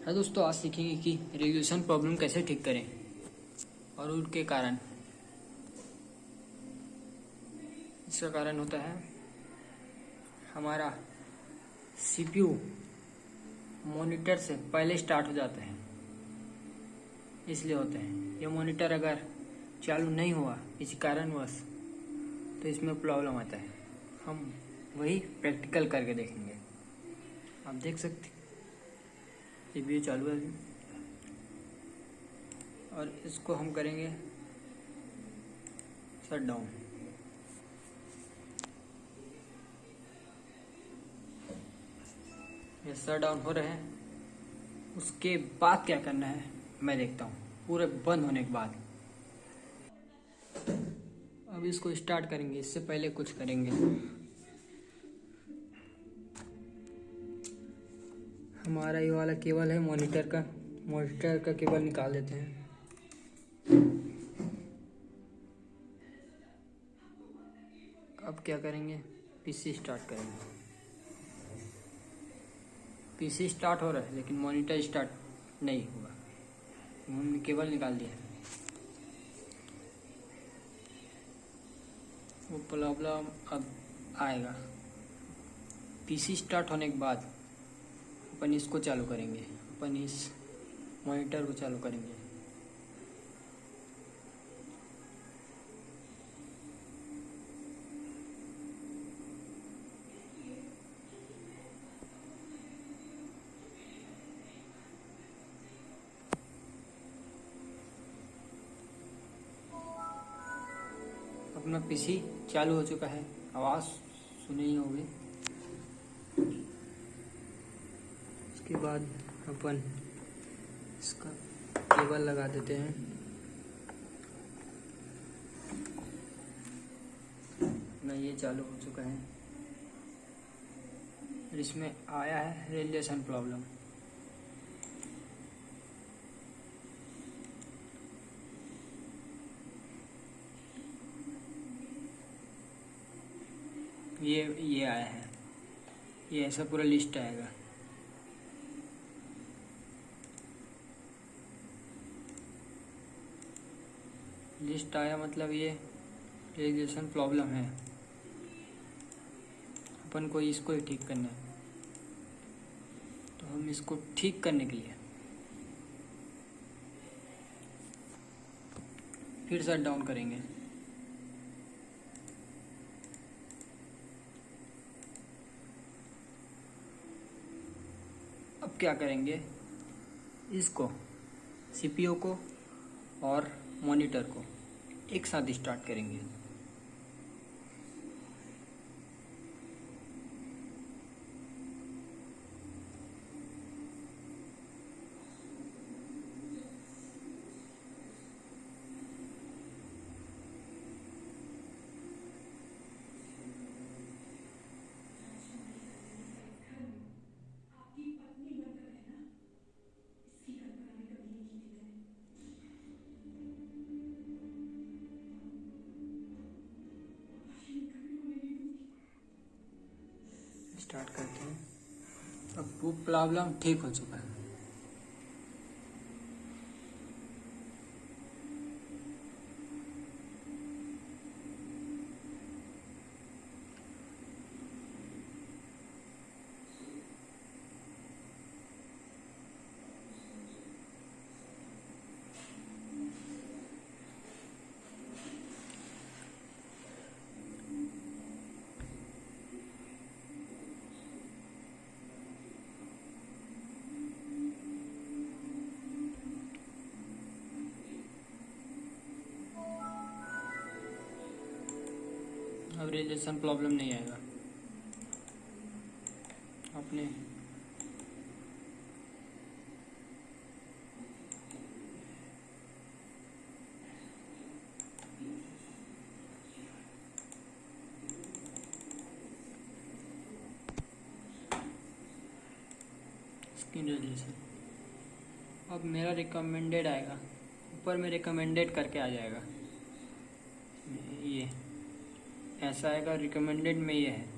हाँ दोस्तों, आज सीखेंगे कि रेगुलेशन प्रॉब्लम कैसे ठीक करें और उनके कारण। इसका कारण होता है हमारा सीपीयू मॉनिटर से पहले स्टार्ट हो जाते हैं, इसलिए होते हैं। ये मॉनिटर अगर चालू नहीं हुआ, किसी कारणवश तो इसमें प्रॉब्लम आता है। हम वही प्रैक्टिकल करके देखेंगे। आप देख सकते सीपीयू चालू है अभी। और इसको हम करेंगे शट डाउन ये शट डाउन हो रहे हैं। उसके बाद क्या करना है, मैं देखता हूँ। पूरे बंद होने के बाद। अब इसको स्टार्ट करेंगे, इससे पहले कुछ करेंगे। हमारा ये वाला केबल है, मॉनिटर का। मॉनिटर का केबल निकाल देते हैं। अब क्या करेंगे? पीसी स्टार्ट करेंगे। पीसी स्टार्ट हो रहा है, लेकिन मॉनिटर स्टार्ट नहीं हुआ। हमने केबल निकाल दिया। वो प्रॉब्लम अब आएगा। पीसी स्टार्ट होने के बाद अपन इसको चालू करेंगे। अपन इस मॉनिटर को चालू करेंगे। अपना पीसी चालू हो चुका है। आवाज़ सुनी होगी। उसके बाद अपन इसका केबल लगा देते हैं। अपना ये चालू हो चुका है। और इसमें आया है रेडिएशन प्रॉब्लम। ये ये आया है। ये ऐसा पूरा लिस्ट आएगा। लिस्ट आया मतलब ये रेडिएशन प्रॉब्लम है। अपन को इसको ही ठीक करना है। तो हम इसको ठीक करने के लिए फिर शट डाउन करेंगे। अब क्या करेंगे? इसको सीपीयू को और मॉनिटर को एक साथ स्टार्ट करेंगे। स्टार्ट करते हैं। अब वो प्रॉब्लम ठीक हो चुका है। अब रेडिएशन प्रॉब्लम नहीं आएगा। अपने। अब मेरा रिकमेंडेड आएगा। ऊपर में रिकमेंडेड करके आ जाएगा। ये। ऐसा आएगा रिकमेंडेड में ये है।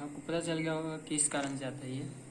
आपको पता चल गया होगा किस कारण से आता है ये।